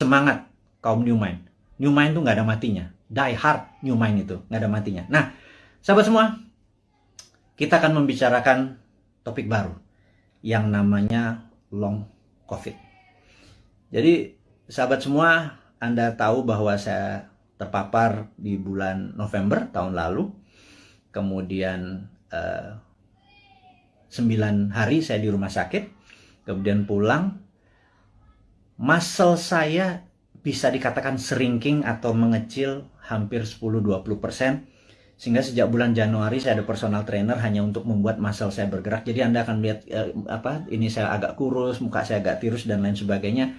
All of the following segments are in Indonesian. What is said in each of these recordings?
semangat kaum New Mind. New Mind tuh nggak ada matinya. Die hard New Mind itu nggak ada matinya. Nah, sahabat semua, kita akan membicarakan topik baru yang namanya long COVID. Jadi, sahabat semua, Anda tahu bahwa saya terpapar di bulan November tahun lalu. Kemudian eh, 9 hari saya di rumah sakit. Kemudian pulang. Muscle saya bisa dikatakan shrinking atau mengecil hampir 10-20%. Sehingga sejak bulan Januari saya ada personal trainer hanya untuk membuat muscle saya bergerak. Jadi Anda akan lihat eh, apa ini saya agak kurus, muka saya agak tirus dan lain sebagainya.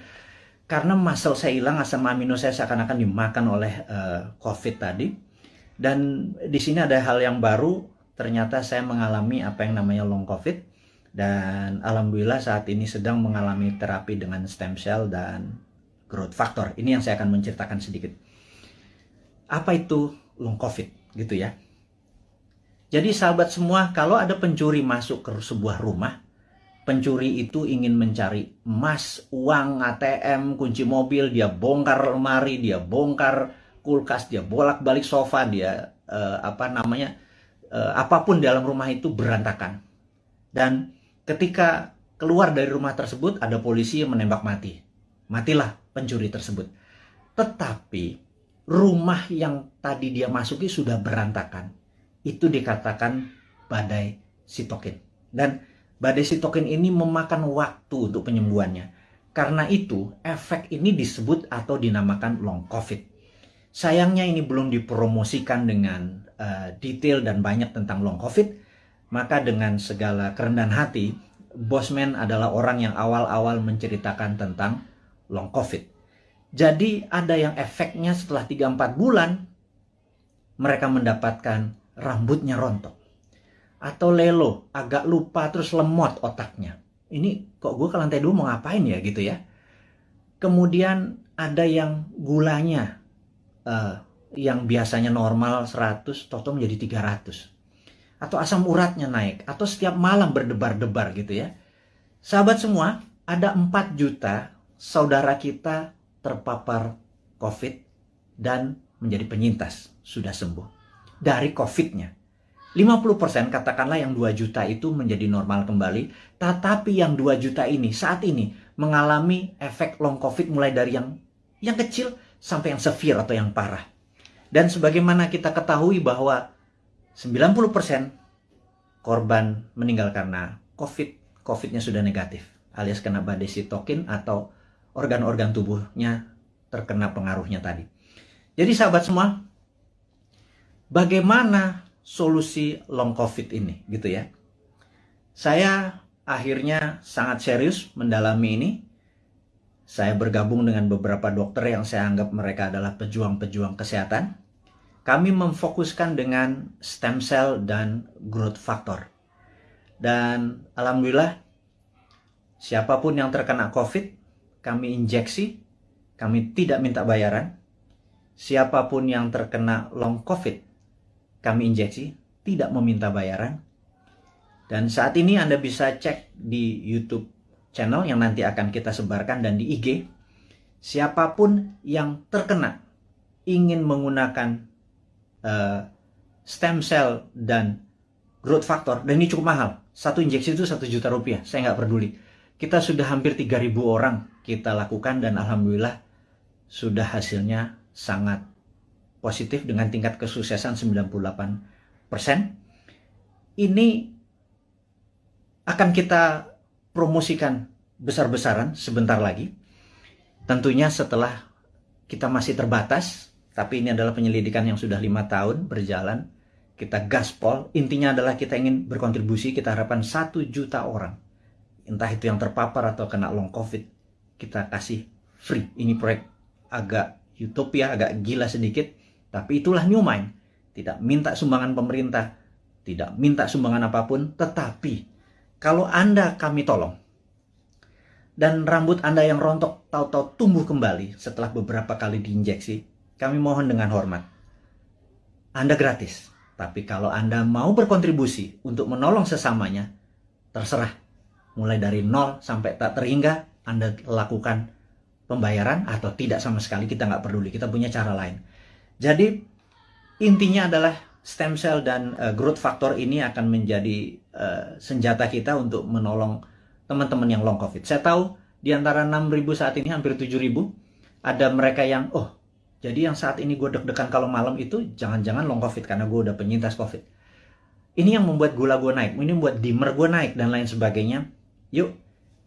Karena muscle saya hilang, asam amino saya seakan-akan dimakan oleh uh, COVID tadi. Dan di sini ada hal yang baru, ternyata saya mengalami apa yang namanya long COVID. Dan alhamdulillah saat ini sedang mengalami terapi dengan stem cell dan growth factor. Ini yang saya akan menceritakan sedikit. Apa itu long COVID gitu ya. Jadi sahabat semua, kalau ada pencuri masuk ke sebuah rumah, pencuri itu ingin mencari emas, uang, ATM, kunci mobil, dia bongkar lemari, dia bongkar kulkas, dia bolak-balik sofa, dia uh, apa namanya uh, apa pun dalam rumah itu berantakan. Dan ketika keluar dari rumah tersebut ada polisi yang menembak mati. Matilah pencuri tersebut. Tetapi rumah yang tadi dia masuki sudah berantakan. Itu dikatakan badai sitokin. Dan badai sitokin ini memakan waktu untuk penyembuhannya. Karena itu, efek ini disebut atau dinamakan long COVID. Sayangnya ini belum dipromosikan dengan uh, detail dan banyak tentang long COVID. Maka dengan segala kerendahan hati, Bosman adalah orang yang awal-awal menceritakan tentang long COVID. Jadi ada yang efeknya setelah 3-4 bulan, mereka mendapatkan rambutnya rontok atau lelo, agak lupa terus lemot otaknya. Ini kok gue ke lantai dua mau ngapain ya gitu ya. Kemudian ada yang gulanya uh, yang biasanya normal 100 toto menjadi 300. Atau asam uratnya naik. Atau setiap malam berdebar-debar gitu ya. Sahabat semua, ada 4 juta saudara kita terpapar COVID dan menjadi penyintas, sudah sembuh. Dari COVID-nya. 50% katakanlah yang 2 juta itu menjadi normal kembali, tetapi yang 2 juta ini saat ini mengalami efek long covid mulai dari yang yang kecil sampai yang severe atau yang parah. Dan sebagaimana kita ketahui bahwa 90% korban meninggal karena covid, covidnya sudah negatif alias kena badai sitokin atau organ-organ tubuhnya terkena pengaruhnya tadi. Jadi sahabat semua, bagaimana solusi long covid ini gitu ya. Saya akhirnya sangat serius mendalami ini. Saya bergabung dengan beberapa dokter yang saya anggap mereka adalah pejuang-pejuang kesehatan. Kami memfokuskan dengan stem cell dan growth factor. Dan alhamdulillah siapa pun yang terkena COVID, kami injeksi, kami tidak minta bayaran. Siapa pun yang terkena long COVID, kami injeksi, tidak meminta bayaran. Dan saat ini Anda bisa cek di YouTube channel yang nanti akan kita sebarkan dan di IG. Siapa pun yang terkena ingin menggunakan uh, stem cell dan growth factor, dan ini cukup mahal. Satu injeksi itu satu juta rupiah, saya nggak peduli. Kita sudah hampir 3000 orang kita lakukan dan Alhamdulillah sudah hasilnya sangat positif dengan tingkat kesuksesan 98%. Ini akan kita promosikan besar-besaran sebentar lagi. Tentunya setelah kita masih terbatas, tapi ini adalah penyelidikan yang sudah lima tahun berjalan. Kita gaspol, intinya adalah kita ingin berkontribusi, kita harapkan satu juta orang. Entah itu yang terpapar atau kena long covid, kita kasih free. Ini proyek agak utopia, agak gila sedikit, tapi itulah New Mind. Tidak minta sumbangan pemerintah, tidak minta sumbangan apa pun, tetapi kalau Anda kami tolong, dan rambut Anda yang rontok tahu-tahu tumbuh kembali setelah beberapa kali diinjeksi, kami mohon dengan hormat. Anda gratis, tapi kalau Anda mau berkontribusi untuk menolong sesamanya, terserah. Mulai dari nol sampai tak terhingga, Anda lakukan pembayaran atau tidak sama sekali kita nggak peduli. Kita punya cara lain. Jadi intinya adalah stem cell dan uh, growth factor ini akan menjadi uh, senjata kita untuk menolong teman-teman yang long covid. Saya tahu di antara 6.000 saat ini hampir 7.000 ada mereka yang oh jadi yang saat ini gue deg-degan kalau malam itu jangan-jangan long covid karena gue udah penyintas covid ini yang membuat gula gue naik ini membuat dimmer gue naik dan lain sebagainya yuk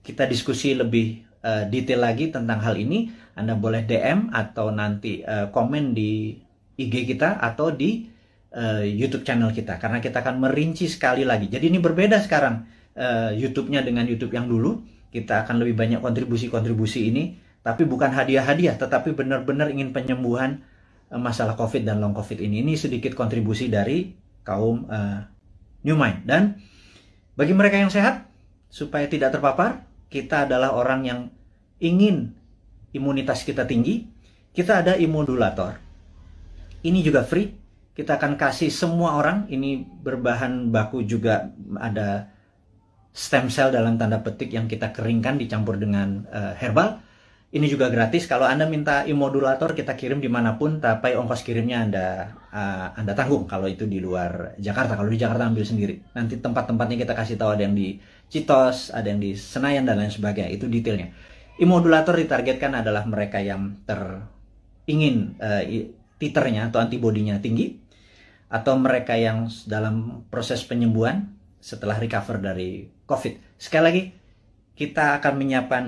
kita diskusi lebih uh, detail lagi tentang hal ini, Anda boleh DM atau nanti uh, komen di IG kita atau di uh, YouTube channel kita karena kita akan merinci sekali lagi. Jadi ini berbeda sekarang uh, YouTube-nya dengan YouTube yang dulu. Kita akan lebih banyak kontribusi-kontribusi ini, tapi bukan hadiah-hadiah, tetapi benar-benar ingin penyembuhan uh, masalah COVID dan long COVID ini. Ini sedikit kontribusi dari kaum uh, New Mind. Dan bagi mereka yang sehat, supaya tidak terpapar, kita adalah orang yang ingin imunitas kita tinggi, kita ada imunulator. Ini juga free. Kita akan kasih semua orang, ini berbahan baku juga ada stem cell dalam tanda petik yang kita keringkan dicampur dengan uh, herbal. Ini juga gratis. Kalau Anda minta imodulator, kita kirim di mana pun, tapi ongkos kirimnya Anda uh, Anda tanggung. Kalau itu di luar Jakarta, kalau di Jakarta ambil sendiri. Nanti tempat-tempatnya kita kasih tahu ada yang di Citos, ada yang di Senayan dan lain sebagainya. Itu detailnya. Imodulator ditargetkan adalah mereka yang ter ingin uh, titernya atau antibodinya tinggi atau mereka yang dalam proses penyembuhan setelah recover dari COVID. Sekali lagi, kita akan menyiapkan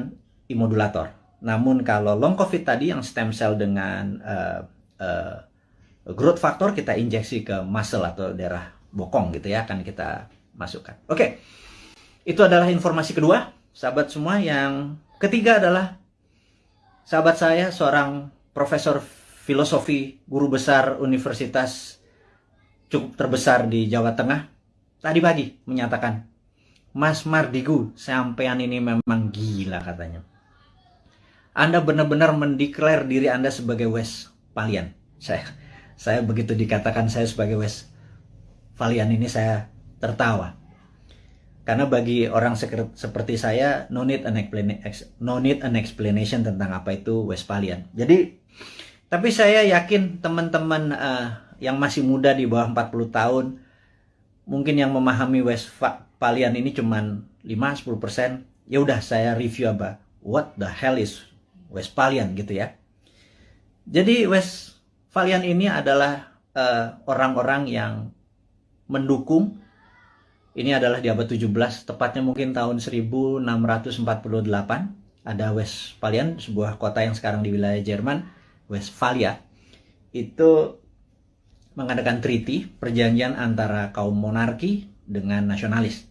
imodulator. Namun kalau long COVID tadi yang stem cell dengan uh, uh, growth factor kita injeksi ke muscle atau daerah bokong gitu ya akan kita masukkan. Oke. Okay. Itu adalah informasi kedua, sahabat semua. Yang ketiga adalah sahabat saya, seorang profesor filosofi, guru besar universitas cukup terbesar di Jawa Tengah, tadi pagi menyatakan, Mas Mardigu, sampean ini memang gila katanya. Anda benar-benar mendeklar diri Anda sebagai West Palian. Saya saya begitu dikatakan saya sebagai West Valian ini saya tertawa. Karena bagi orang seperti saya, no need an explanation, no need an explanation tentang apa itu Westphalian. Jadi, tapi saya yakin teman-teman uh, yang masih muda di bawah 40 tahun, mungkin yang memahami Westphalian ini cuma 5-10%, ya udah saya review apa, what the hell is Westphalian gitu ya. Jadi Westphalian ini adalah eh, orang-orang uh, yang mendukung ini adalah di abad 17, tepatnya mungkin tahun 1648. Ada Westphalian, sebuah kota yang sekarang di wilayah Jerman, Westphalia. Itu mengadakan treaty, perjanjian antara kaum monarki dengan nasionalis.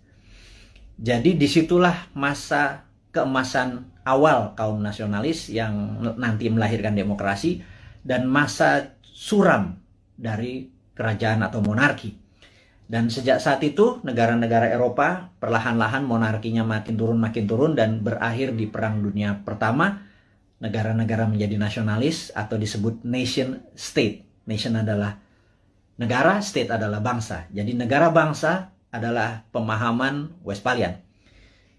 Jadi di situlah masa keemasan awal kaum nasionalis yang nanti melahirkan demokrasi dan masa suram dari kerajaan atau monarki. Dan sejak saat itu negara-negara Eropa perlahan-lahan monarkinya makin turun makin turun dan berakhir di Perang Dunia Pertama. Negara-negara menjadi nasionalis atau disebut nation state. Nation adalah negara, state adalah bangsa. Jadi negara bangsa adalah pemahaman Westphalian.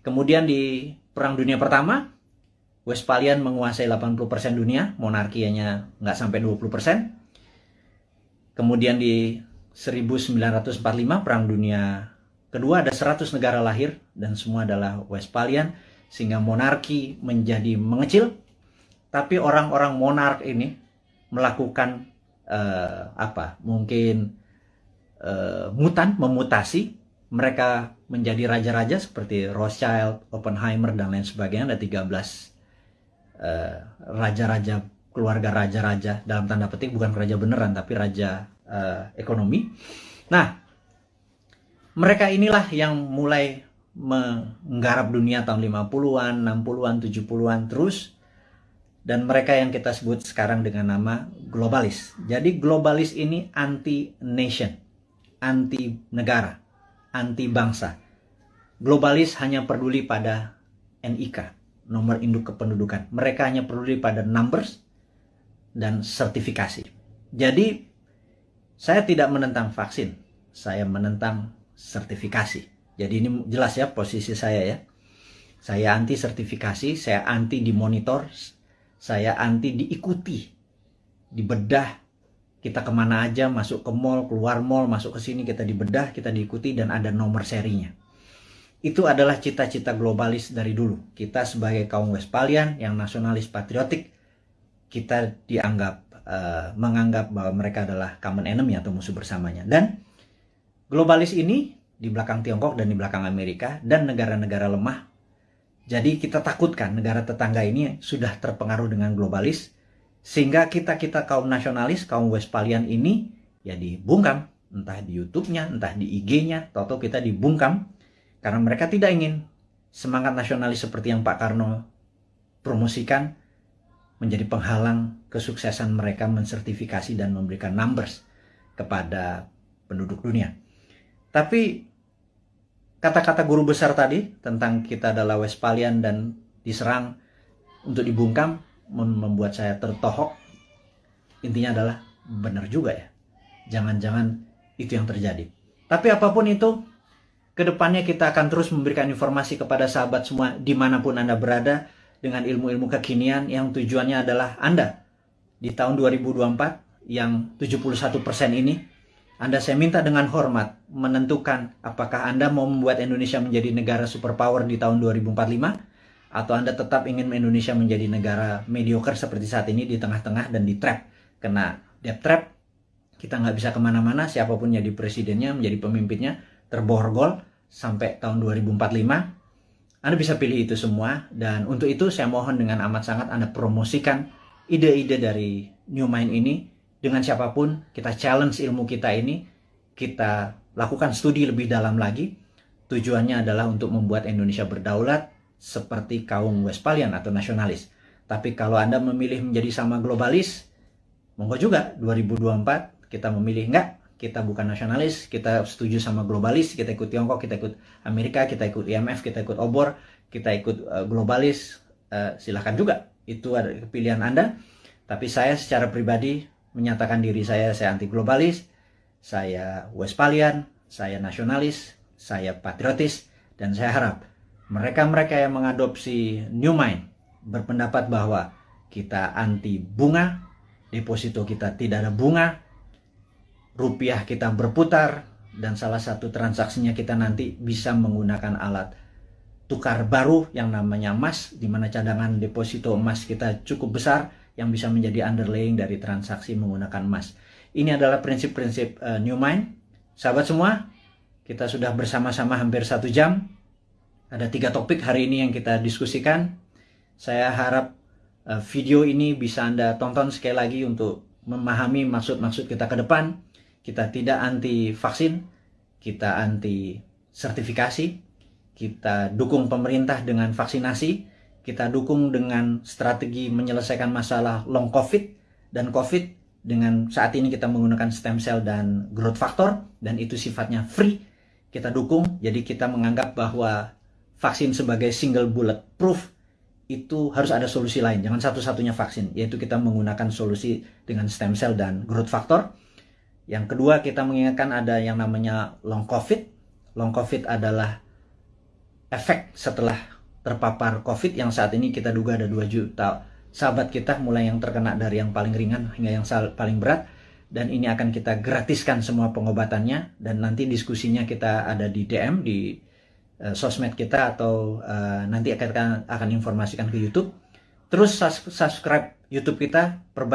Kemudian di Perang Dunia Pertama, Westphalian menguasai 80% dunia, monarkinya nggak sampai 20%. Kemudian di 1945 Perang Dunia Kedua ada 100 negara lahir dan semua adalah Westphalian sehingga monarki menjadi mengecil tapi orang-orang monark ini melakukan uh, apa mungkin uh, mutan memutasi mereka menjadi raja-raja seperti Rothschild, Oppenheimer dan lain sebagainya ada 13 uh, eh, raja-raja keluarga raja-raja dalam tanda petik bukan raja beneran tapi raja uh, ekonomi. Nah, mereka inilah yang mulai menggarap dunia tahun 50-an, 60-an, 70-an terus dan mereka yang kita sebut sekarang dengan nama globalis. Jadi globalis ini anti nation, anti negara, anti bangsa. Globalis hanya peduli pada NIK, nomor induk kependudukan. Mereka hanya peduli pada numbers dan sertifikasi. Jadi saya tidak menentang vaksin, saya menentang sertifikasi. Jadi ini jelas ya posisi saya ya. Saya anti sertifikasi, saya anti dimonitor, Saya anti diikuti, dibedah. Kita ke mana aja, masuk ke mall, keluar mall, masuk ke sini, kita dibedah, kita diikuti, dan ada nomor serinya. Itu adalah cita-cita globalis dari dulu. Kita sebagai kaum Westphalian yang nasionalis patriotik, kita dianggap uh, menganggap bahwa mereka adalah common enemy atau musuh bersamanya. Dan globalis ini di belakang Tiongkok dan di belakang Amerika dan negara-negara lemah jadi kita takutkan negara tetangga ini sudah terpengaruh dengan globalis sehingga kita-kita kaum nasionalis, kaum Westphalian ini ya dibungkam entah di YouTube-nya, entah di IG-nya, toto kita dibungkam karena mereka tidak ingin semangat nasionalis seperti yang Pak Karno promosikan menjadi penghalang kesuksesan mereka mensertifikasi dan memberikan numbers kepada penduduk dunia. Tapi kata-kata guru besar tadi tentang kita adalah Westphalian dan diserang untuk dibungkam membuat saya tertohok. Intinya adalah benar juga ya. Jangan-jangan itu yang terjadi. Tapi apa pun itu, ke depannya kita akan terus memberikan informasi kepada sahabat semua di mana pun Anda berada dengan ilmu-ilmu kekinian yang tujuannya adalah Anda di tahun 2024 yang 71% ini anda saya minta dengan hormat menentukan apakah Anda mau membuat Indonesia menjadi negara superpower di tahun 2045 atau Anda tetap ingin Indonesia menjadi negara mediocre seperti saat ini di tengah-tengah dan di trap. Kena debt trap, kita nggak bisa ke mana-mana, siapa pun jadi presidennya, menjadi pemimpinnya, terborgol sampai tahun 2045. Anda bisa pilih itu semua dan untuk itu saya mohon dengan amat sangat Anda promosikan ide-ide dari New Mind ini dengan siapa pun, kita challenge ilmu kita ini, kita lakukan studi lebih dalam lagi. Tujuannya adalah untuk membuat Indonesia berdaulat seperti kaum Westphalian atau nasionalis. Tapi kalau Anda memilih menjadi sama globalis, monggo juga 2024 kita memilih enggak, kita bukan nasionalis, kita setuju sama globalis, kita ikut Tiongkok, kita ikut Amerika, kita ikut IMF, kita ikut obor, kita ikut uh, globalis, uh, silahkan juga. Itu ada pilihan Anda. Tapi saya secara pribadi menyatakan diri saya saya anti globalis, saya Westphalian, saya nasionalis, saya patriotis, dan saya harap mereka-mereka yang mengadopsi New Mind berpendapat bahwa kita anti bunga, deposito kita tidak ada bunga, rupiah kita berputar, dan salah satu transaksinya kita nanti bisa menggunakan alat tukar baru yang namanya emas, di mana cadangan deposito emas kita cukup besar, yang bisa menjadi underlying dari transaksi menggunakan emas. Ini adalah prinsip-prinsip uh, New Mind. Sahabat semua, kita sudah bersama-sama hampir satu jam. Ada tiga topik hari ini yang kita diskusikan. Saya harap uh, video ini bisa Anda tonton sekali lagi untuk memahami maksud-maksud kita ke depan. Kita tidak anti vaksin, kita anti sertifikasi, kita dukung pemerintah dengan vaksinasi, kita dukung dengan strategi menyelesaikan masalah long covid dan covid dengan saat ini kita menggunakan stem cell dan growth factor dan itu sifatnya free kita dukung jadi kita menganggap bahwa vaksin sebagai single bullet proof itu harus ada solusi lain. Jangan satu-satunya vaksin yaitu kita menggunakan solusi dengan stem cell dan growth factor. Yang kedua kita mengingatkan ada yang namanya long covid. Long covid adalah efek setelah terpapar COVID yang saat ini kita duga ada 2 juta sahabat kita mulai yang terkena dari yang paling ringan hingga yang paling berat. Dan ini akan kita gratiskan semua pengobatannya. Dan nanti diskusinya kita ada di DM di uh, sosmed kita atau uh, nanti akan akan informasikan ke YouTube. Terus subscribe YouTube kita perbanyak